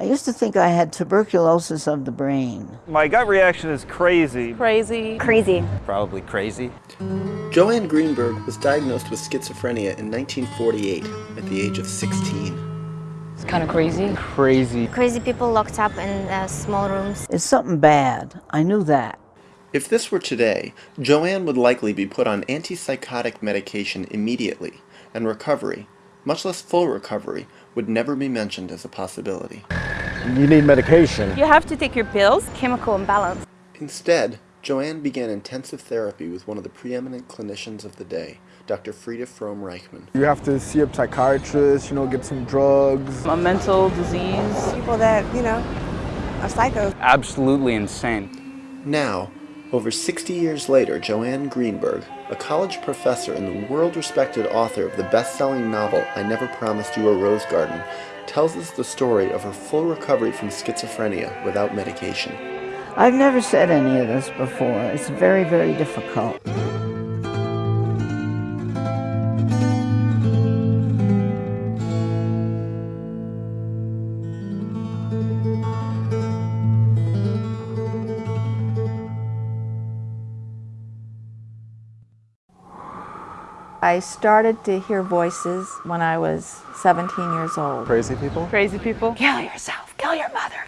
I used to think I had tuberculosis of the brain. My gut reaction is crazy. Crazy. Crazy. Probably crazy. Joanne Greenberg was diagnosed with schizophrenia in 1948 at the age of 16. It's kind of crazy. Crazy. Crazy people locked up in uh, small rooms. It's something bad. I knew that. If this were today, Joanne would likely be put on antipsychotic medication immediately, and recovery, much less full recovery, would never be mentioned as a possibility. You need medication. You have to take your pills. Chemical imbalance. Instead, Joanne began intensive therapy with one of the preeminent clinicians of the day, Dr. Frieda Fromm Reichmann. You have to see a psychiatrist, you know, get some drugs. A mental disease. People that, you know, are psycho. Absolutely insane. Now, over 60 years later, Joanne Greenberg, a college professor and the world-respected author of the best-selling novel I Never Promised You a Rose Garden, tells us the story of her full recovery from schizophrenia without medication. I've never said any of this before. It's very, very difficult. I started to hear voices when I was 17 years old. Crazy people? Crazy people. Kill yourself,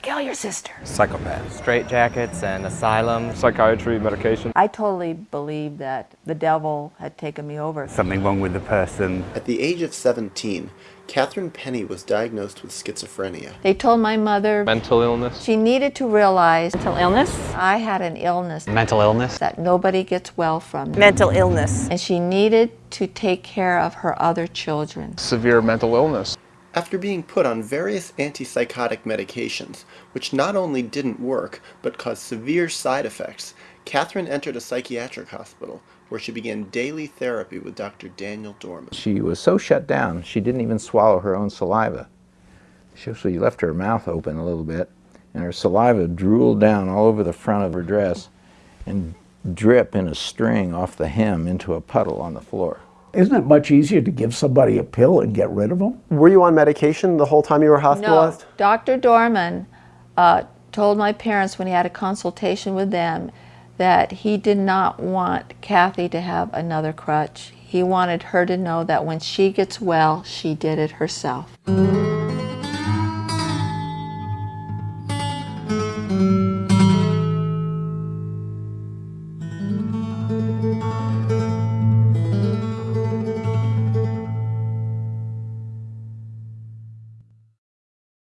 kill your mother, kill your sister. Psychopath. Straight jackets and asylum. Psychiatry, medication. I totally believe that the devil had taken me over. Something wrong with the person. At the age of 17, Catherine Penney was diagnosed with schizophrenia. They told my mother Mental illness. she needed to realize Mental illness. I had an illness Mental illness. that nobody gets well from. Mental illness. And she needed to take care of her other children. Severe mental illness. After being put on various antipsychotic medications, which not only didn't work, but caused severe side effects, Catherine entered a psychiatric hospital, where she began daily therapy with Dr. Daniel Dorman. She was so shut down, she didn't even swallow her own saliva. She actually left her mouth open a little bit, and her saliva drooled down all over the front of her dress and drip in a string off the hem into a puddle on the floor. Isn't it much easier to give somebody a pill and get rid of them? Were you on medication the whole time you were No, hospitalized? Dr. Dorman uh, told my parents when he had a consultation with them that he did not want Kathy to have another crutch. He wanted her to know that when she gets well, she did it herself.